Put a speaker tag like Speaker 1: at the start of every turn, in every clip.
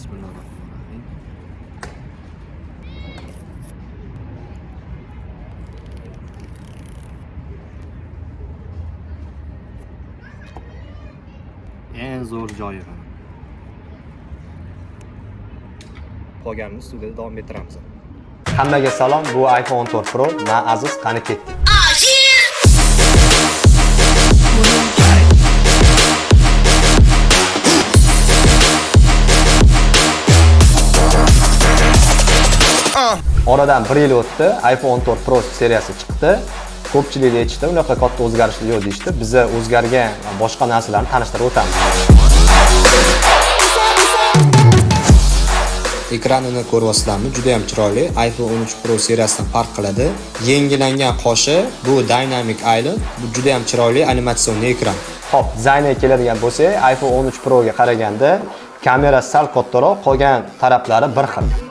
Speaker 1: Bismillahirrohmanirrohim. Eng zo'r joyi mana. Qolganini studiyada davom ettiramiz.
Speaker 2: Hammaga salom, bu iPhone 14 Pro. Men Aziz, qani ketdik. Oradan 1 yil o'tdi, iPhone 14 Pro seriyasi chiqdi. Ko'pchilik aytishdi, unaqa katta o'zgarishlar yo'q deyishdi. Biz o'zgargan boshqa narsalarni tanishtirib o'tamiz. Ekranini ko'ryapsizlarmi? Juda ham chiroyli. iPhone 13 Pro seriyasidan farq qiladi. Yangilangan qoshi bu Dynamic Island. Bu juda ham chiroyli animatsion ekran. Xo'p, dizayniga keladigan bo'lsak, iPhone 13 Pro ga qaraganda kamera sal kattaroq, qolgan taraflari bir xil.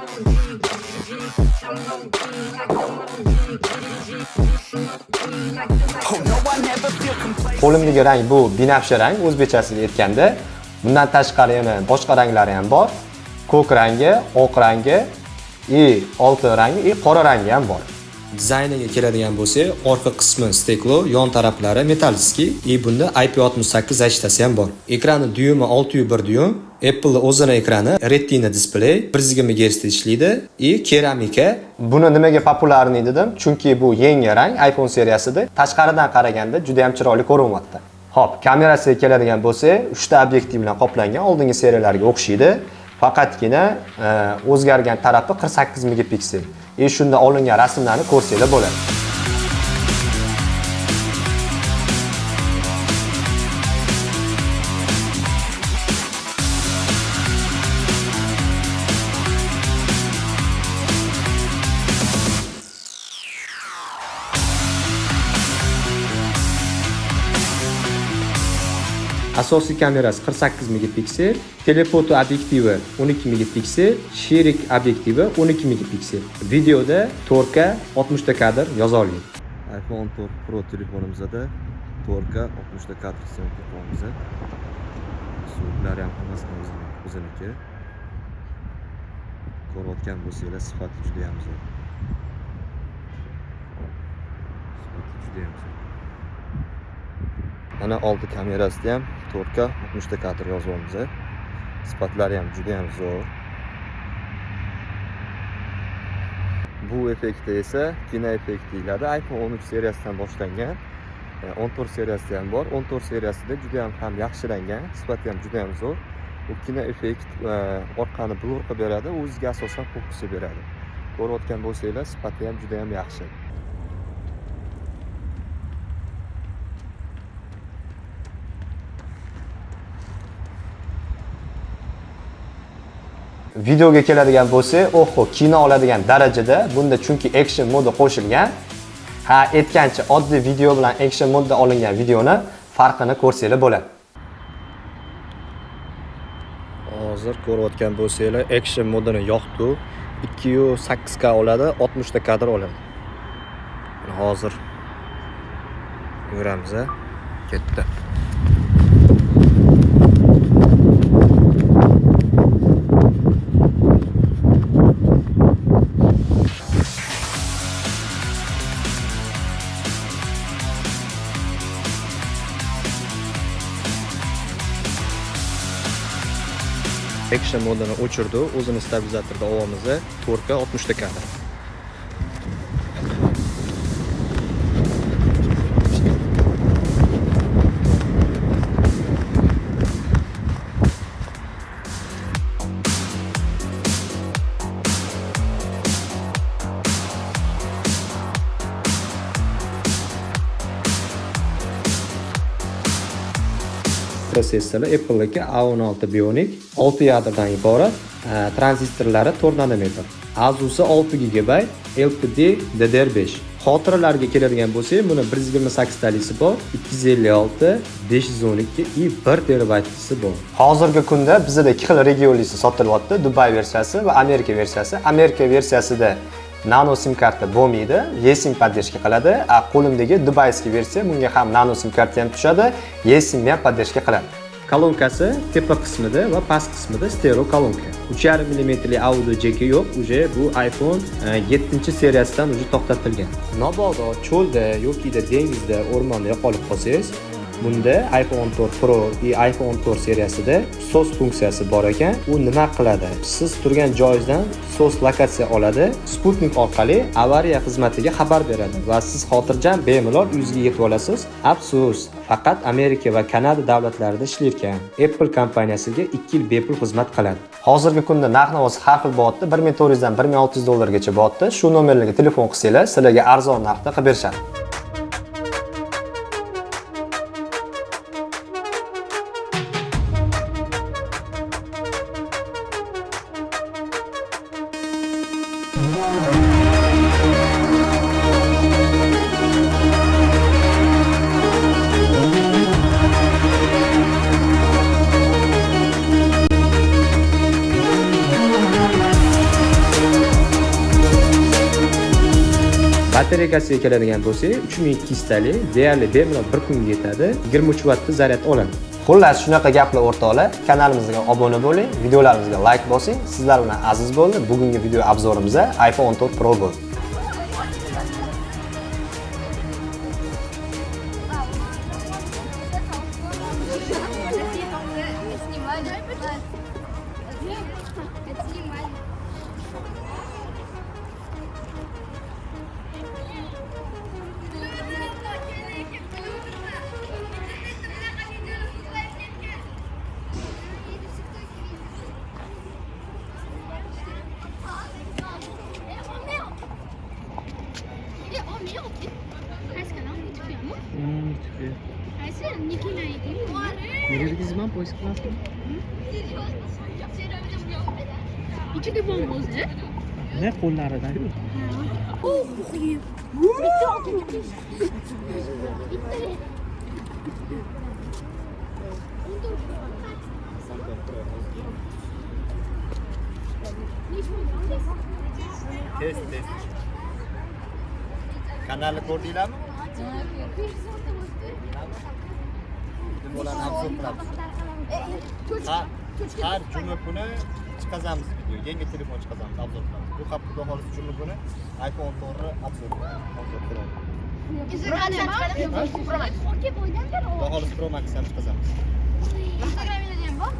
Speaker 2: Qo'limdagi rang bu binafsha rang, o'zbekchasiga aytganda. Bundan tashqari yana boshqa ranglari ham bor. Ko'k rangi, oq rangi, и oltin rangi, и qora rangi ham bor. Dizayniga keladigan bo'lsak, orqa qismi steklo, yon taraflari metallskiy, и bunda IP68 zashtasi ham bor. Ekrani dyumi 601 dyum, Apple o'zini ekrani Retina display 120 yigirma ishlaydi и keramika. Buni nimaga populyarniy dedim? Chunki bu yangi rang iPhone seriyasida tashqaridan qaraganda juda ham chiroyli ko'rinyapti. Xo'p, kamerasiga keladigan bo'lsak, 3 ta obyektiv bilan qoplangan, oldingi seriyalarga o'xshaydi. Faqatgina e, o'zgargan tarafi 48 megapiksel. E shunda olingan rasmlarni ko'rsanglar bo'ladi. Asosiy kamerasi 48 megapiksel, telefoto obyektivi 12 megapiksel, sherik obyektivi 12 megapiksel. Videoda 4K 60 ta kadr yoza
Speaker 1: iPhone 14 Pro telefonimizda 4K 60 ta kadr syomka qilyapmiz. Suratlar ham hammasi o'ziniki. Ko'rayotgan bo'lsanglar sifati juda ham zo'r. Sifati juda ham zo'r. Mana oldi kamerasida ham 4K 60 kadr yozyapmiz. Sifatlari ham juda ham zo'r. Bu effekti esa kino effekti deyiladi. iPhone 13 seriyasidan e, boshlangan. 14 seriyasida ham bor. 14 seriyasida juda ham ham yaxshilangan, sifati ham juda ham zo'r. Bu kino effekt e, orqani blur qilib beradi, o'ziga asosan fokusni beradi. Ko'rayotgan bo'lsanglar, sifati ham juda ham yaxshi.
Speaker 2: Videoga keladigan bo'lsak, oho, kino oladigan darajada bunda chunki action modi qo'shilgan. Ha, aytgancha oddiy video bilan action modda olingan videoni farqini ko'rsanglar bo'ladi.
Speaker 1: Hozir ko'rayotgan bo'lsanglar, action modini yoqdi. 2.8K oladi, 60 ta kadr oladi. Hozir yuramiz, ketdi. Action modini o'chirdi o'zini stabilizatorda ovomiz 4K 60 ta kadr.
Speaker 2: Protsessorlar Apple'niki A16 Bionic 6 yadrdan iborat, e, tranzistorlari 4 nanometr. Azusi 6 GB, LPD DDR5. Xotiralarga keladigan bo'lsak, buni 128 talisi bor, 256, 512 и 1 terabaytlisi bor. Hozirgi kunda bizda ikki xil regionlisi sotilyapti, Dubai versiyasi va Amerika versiyasi. Amerika versiyasida nano sim karta bo'lmaydi, eSIM поддержка qiladi. A qo'limdagi dubayskiy versiya bunga ham nano sim karta ham tushadi, eSIM ham поддержка qiladi. Kolonkasi tepa qismida va past qismida stereo kolonka. 3,5 mm audio jeki yo'q уже bu iphone e, 7 seriyasidan уже to'xtatilgan mabodo cho'lda yokida dengizda o'rmonda yo'qolib qolsangiz bunda iphone 14 pro va iphone 14 seriyasida sos funksiyasi bor ekan. U nima qiladi? Siz turgan joyingizdan sos lokatsiya oladi sputnik orqali avariya xizmatiga xabar beradi va siz xotirjam bemalol uyingizga yetib olasiz. Afsus faqat amerika va kanada davlatlarida ishlayotgan apple kompaniyasiga 2 yil bepul xizmat qiladi. Hozirgi kunda narx navosi har xil bo'lyapti bir ming to'rt yuzdan bir ming olti yuz dollargacha bo'lyapti shu nomerlarga telefon qilsanglar sizlarga arzon narxda qilib berishadi. Batarekasiga keladigan bo'lsak 3200 tali, deyarli bemalol 1 kunga yetadi. 23 vattda zaryad oladi xullas shunaqa gaplar o'rtoqlar. Kanalimizga obuna bo'ling videolarimizga layk bosing. Sizlar bilan aziz bo'ldi. Bugungi video obzorimizda iphone 14 pro bo'ldi.
Speaker 3: Zman pois klasa.
Speaker 4: İki de bombozcu. Ne
Speaker 3: kolları da
Speaker 4: değil mi? Oh! Bitti bitti.
Speaker 1: Test test. Kanalı koordinat mı? Kanalı? Bularni obzor qilamiz har har juma kuni chiqazamiz video. Yangi telefon chiqazamiz obzor qilamiz bu hafta xudo xohlasa juma kuni iphone 14 obzor obzor qilamiz xudo xohlasa pro max ham chiqazamiz
Speaker 4: Instagram'da diyeyim bak.